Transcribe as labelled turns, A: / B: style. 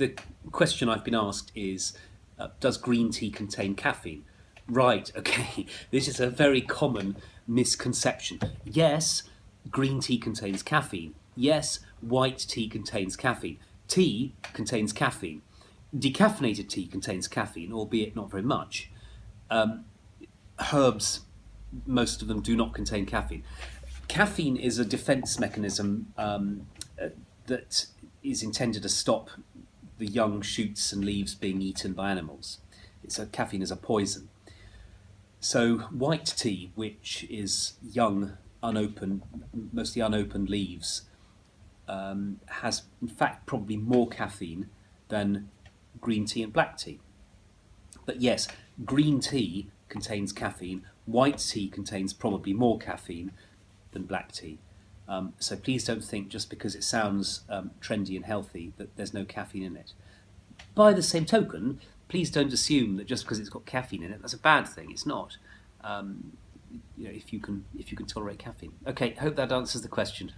A: the question I've been asked is, uh, does green tea contain caffeine? Right, okay, this is a very common misconception. Yes, green tea contains caffeine. Yes, white tea contains caffeine. Tea contains caffeine. Decaffeinated tea contains caffeine, albeit not very much. Um, herbs, most of them do not contain caffeine. Caffeine is a defense mechanism um, uh, that is intended to stop the young shoots and leaves being eaten by animals. It's a, caffeine is a poison. So white tea, which is young, unopened, mostly unopened leaves, um, has in fact probably more caffeine than green tea and black tea. But yes, green tea contains caffeine, white tea contains probably more caffeine than black tea. Um, so please don't think just because it sounds um, trendy and healthy that there's no caffeine in it. By the same token, please don't assume that just because it's got caffeine in it, that's a bad thing. It's not. Um, you know, if you can if you can tolerate caffeine. Okay, hope that answers the question.